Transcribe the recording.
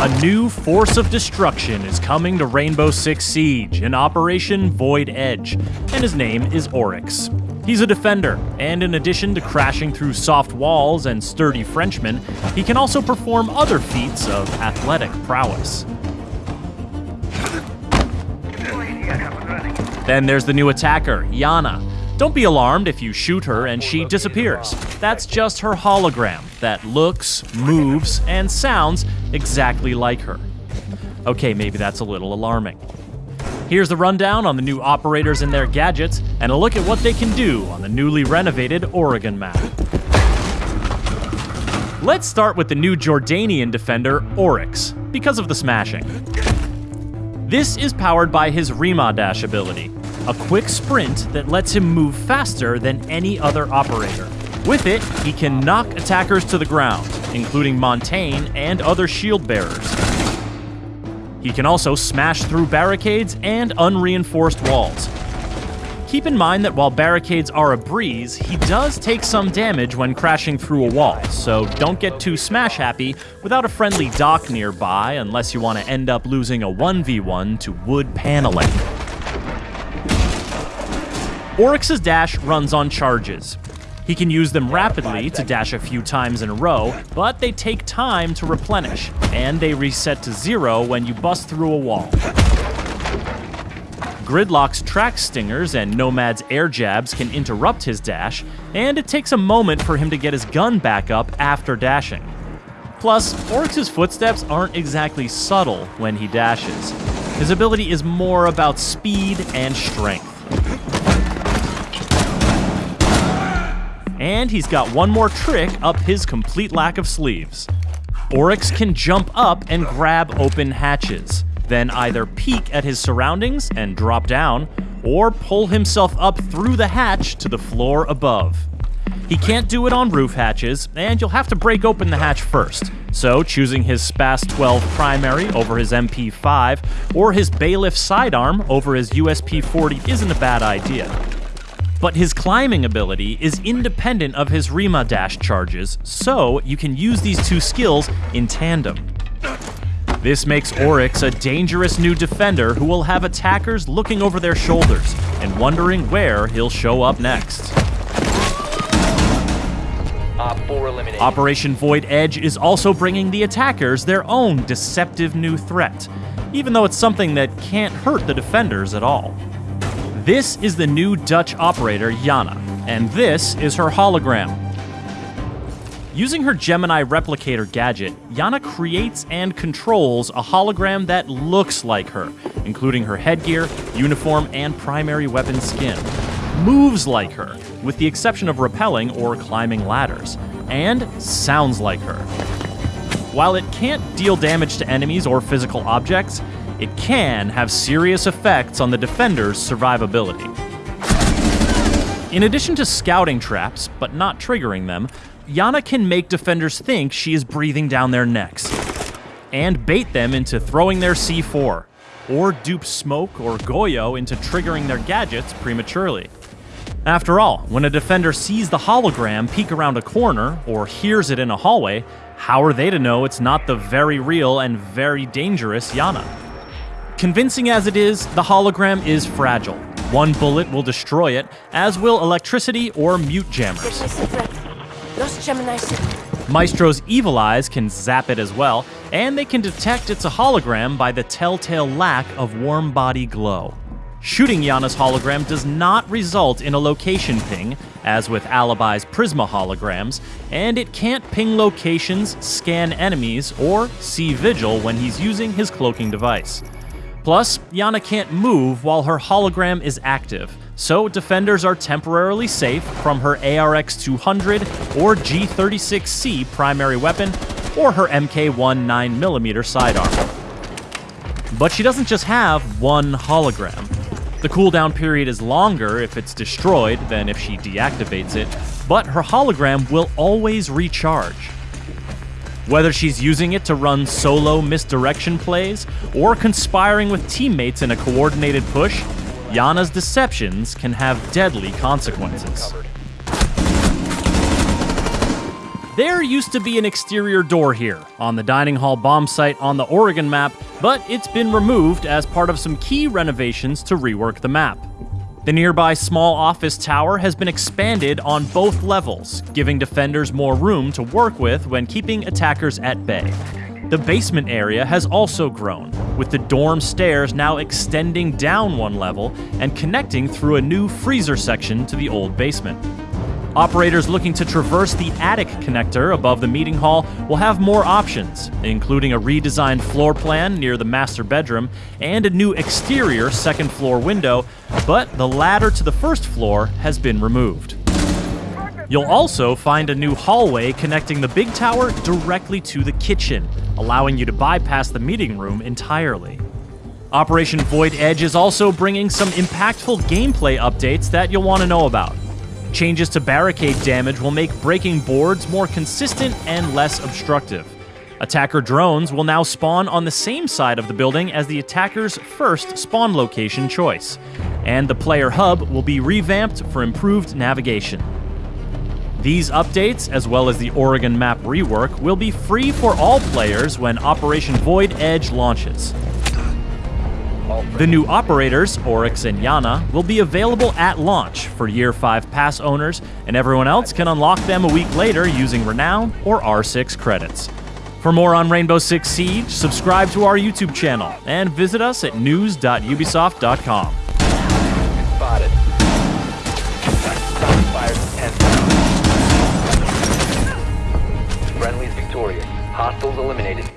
A new force of destruction is coming to Rainbow Six Siege in Operation Void Edge, and his name is Oryx. He's a defender, and in addition to crashing through soft walls and sturdy Frenchmen, he can also perform other feats of athletic prowess. Then there's the new attacker, Iana. Don't be alarmed if you shoot her and she disappears. That's just her hologram that looks, moves, and sounds exactly like her. Okay, maybe that's a little alarming. Here's the rundown on the new operators and their gadgets, and a look at what they can do on the newly renovated Oregon map. Let's start with the new Jordanian defender, Oryx, because of the smashing. This is powered by his Remah Dash ability, a quick sprint that lets him move faster than any other operator. With it, he can knock attackers to the ground, including Montaigne and other shield bearers. He can also smash through barricades and unreinforced walls. Keep in mind that while barricades are a breeze, he does take some damage when crashing through a wall, so don't get too smash happy without a friendly Doc nearby unless you want to end up losing a 1v1 to wood paneling. Oryx's dash runs on charges. He can use them rapidly to dash a few times in a row, but they take time to replenish, and they reset to zero when you bust through a wall. Gridlock's Trax Stingers and Nomad's air jabs can interrupt his dash, and it takes a moment for him to get his gun back up after dashing. Plus, Oryx's footsteps aren't exactly subtle when he dashes. His ability is more about speed and strength. And he's got one more trick up his complete lack of sleeves. Oryx can jump up and grab open hatches, then either peek at his surroundings and drop down, or pull himself up through the hatch to the floor above. He can't do it on roof hatches, and you'll have to break open the hatch first. So, choosing his SPAS 12 primary over his MP5, or his bailiff sidearm over his USP 40 isn't a bad idea but his climbing ability is independent of his Remah dash charges, so you can use these two skills in tandem. This makes Oryx a dangerous new defender who will have attackers looking over their shoulders and wondering where he'll show up next. Operation Void Edge is also bringing the attackers their own deceptive new threat, even though it's something that can't hurt the defenders at all. This is the new Dutch operator, Iana, and this is her hologram. Using her Gemini replicator gadget, Iana creates and controls a hologram that looks like her, including her headgear, uniform, and primary weapon skin. Moves like her, with the exception of rappelling or climbing ladders, and sounds like her. While it can't deal damage to enemies or physical objects, it can have serious effects on the defender's survivability. In addition to scouting traps, but not triggering them, Iana can make defenders think she is breathing down their necks, and bait them into throwing their C4, or dupe Smoke or Goyo into triggering their gadgets prematurely. After all, when a defender sees the hologram peek around a corner or hears it in a hallway, how are they to know it's not the very real and very dangerous Iana? Convincing as it is, the hologram is fragile. One bullet will destroy it, as will electricity or mute jammers. Maestro's evil eyes can zap it as well, and they can detect it's a hologram by the telltale lack of warm body glow. Shooting Iana's hologram does not result in a location ping, as with Alibi's Prisma holograms, and it can't ping locations, scan enemies, or see Vigil when he's using his cloaking device. Plus, Iana can't move while her hologram is active, so defenders are temporarily safe from her ARX 200 or G36C primary weapon or her MK1 9mm sidearm. But she doesn't just have one hologram. The cooldown period is longer if it's destroyed than if she deactivates it, but her hologram will always recharge. Whether she's using it to run solo misdirection plays or conspiring with teammates in a coordinated push, Iana's deceptions can have deadly consequences. There used to be an exterior door here on the dining hall bomb site on the Oregon map, but it's been removed as part of some key renovations to rework the map. The nearby small office tower has been expanded on both levels, giving defenders more room to work with when keeping attackers at bay. The basement area has also grown, with the dorm stairs now extending down one level and connecting through a new freezer section to the old basement. Operators looking to traverse the attic connector above the meeting hall will have more options, including a redesigned floor plan near the master bedroom and a new exterior second floor window, but the ladder to the first floor has been removed. You'll also find a new hallway connecting the big tower directly to the kitchen, allowing you to bypass the meeting room entirely. Operation Void Edge is also bringing some impactful gameplay updates that you'll want to know about. Changes to barricade damage will make breaking boards more consistent and less obstructive. Attacker drones will now spawn on the same side of the building as the attacker's first spawn location choice, and the player hub will be revamped for improved navigation. These updates, as well as the Oregon map rework, will be free for all players when Operation Void Edge launches. The new operators, Oryx and Iana, will be available at launch for Year 5 pass owners, and everyone else can unlock them a week later using Renown or R6 credits. For more on Rainbow Six Siege, subscribe to our YouTube channel and visit us at news.ubisoft.com. Spotted. Victorious. Hostiles eliminated.